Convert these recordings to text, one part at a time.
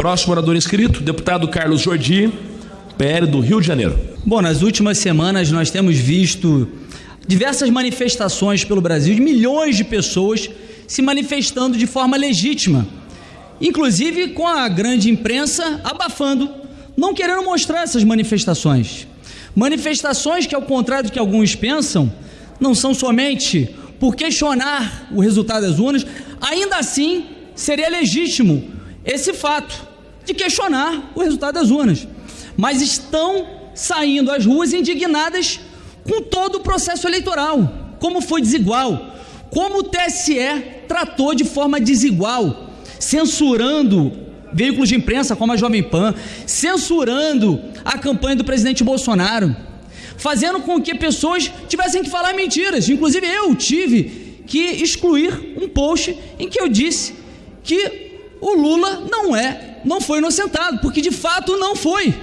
Próximo orador inscrito, deputado Carlos Jordi, PL do Rio de Janeiro. Bom, nas últimas semanas nós temos visto diversas manifestações pelo Brasil de milhões de pessoas se manifestando de forma legítima, inclusive com a grande imprensa abafando, não querendo mostrar essas manifestações. Manifestações que, ao contrário do que alguns pensam, não são somente por questionar o resultado das urnas, ainda assim seria legítimo esse fato de questionar o resultado das urnas. Mas estão saindo às ruas indignadas com todo o processo eleitoral, como foi desigual, como o TSE tratou de forma desigual, censurando veículos de imprensa como a Jovem Pan, censurando a campanha do presidente Bolsonaro, fazendo com que pessoas tivessem que falar mentiras. Inclusive eu tive que excluir um post em que eu disse que o Lula não é, não foi inocentado, porque de fato não foi.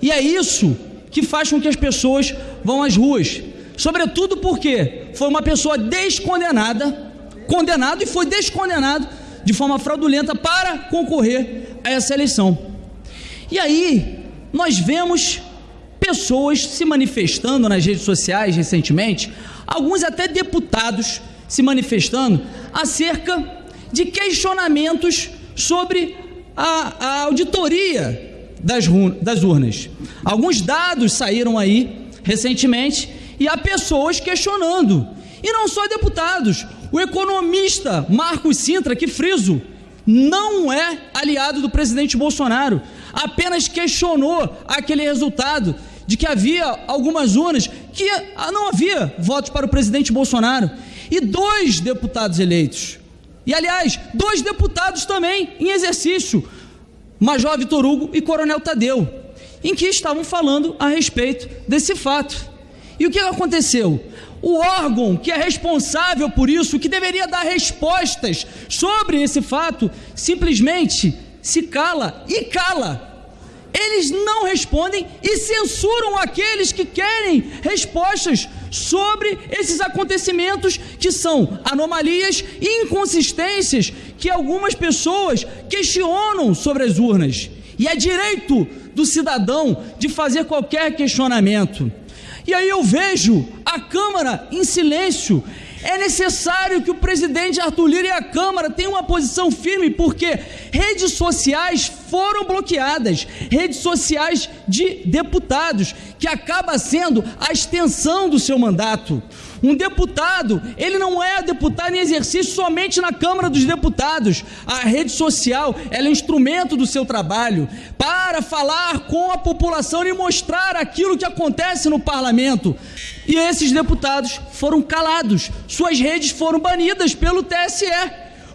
E é isso que faz com que as pessoas vão às ruas. Sobretudo porque foi uma pessoa descondenada, condenado e foi descondenado de forma fraudulenta para concorrer a essa eleição. E aí, nós vemos pessoas se manifestando nas redes sociais recentemente, alguns até deputados se manifestando acerca de questionamentos sobre a, a auditoria das, das urnas. Alguns dados saíram aí recentemente e há pessoas questionando. E não só deputados, o economista Marcos Sintra, que friso, não é aliado do presidente Bolsonaro, apenas questionou aquele resultado de que havia algumas urnas que ah, não havia votos para o presidente Bolsonaro e dois deputados eleitos. E aliás, dois deputados também em exercício, Major Vitor Hugo e Coronel Tadeu, em que estavam falando a respeito desse fato. E o que aconteceu? O órgão que é responsável por isso, que deveria dar respostas sobre esse fato, simplesmente se cala e cala. Eles não respondem e censuram aqueles que querem respostas sobre esses acontecimentos que são anomalias e inconsistências que algumas pessoas questionam sobre as urnas. E é direito do cidadão de fazer qualquer questionamento. E aí eu vejo a Câmara em silêncio. É necessário que o presidente Arthur Lira e a Câmara tenham uma posição firme, porque redes sociais foram bloqueadas, redes sociais de deputados, que acaba sendo a extensão do seu mandato. Um deputado, ele não é deputado em exercício somente na Câmara dos Deputados. A rede social, ela é um instrumento do seu trabalho para falar com a população e mostrar aquilo que acontece no parlamento. E esses deputados foram calados, suas redes foram banidas pelo TSE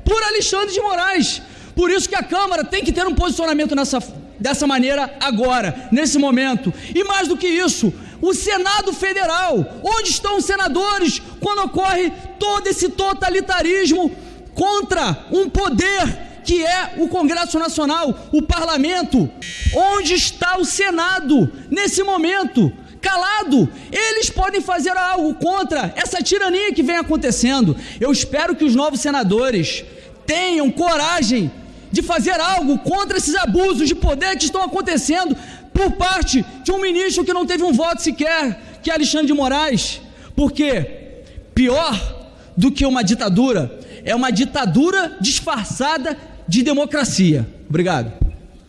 por Alexandre de Moraes. Por isso que a Câmara tem que ter um posicionamento nessa, dessa maneira agora, nesse momento. E mais do que isso, o Senado Federal, onde estão os senadores quando ocorre todo esse totalitarismo contra um poder que é o Congresso Nacional, o parlamento? Onde está o Senado nesse momento? calado. Eles podem fazer algo contra essa tirania que vem acontecendo. Eu espero que os novos senadores tenham coragem de fazer algo contra esses abusos de poder que estão acontecendo por parte de um ministro que não teve um voto sequer, que é Alexandre de Moraes. Porque pior do que uma ditadura é uma ditadura disfarçada de democracia. Obrigado.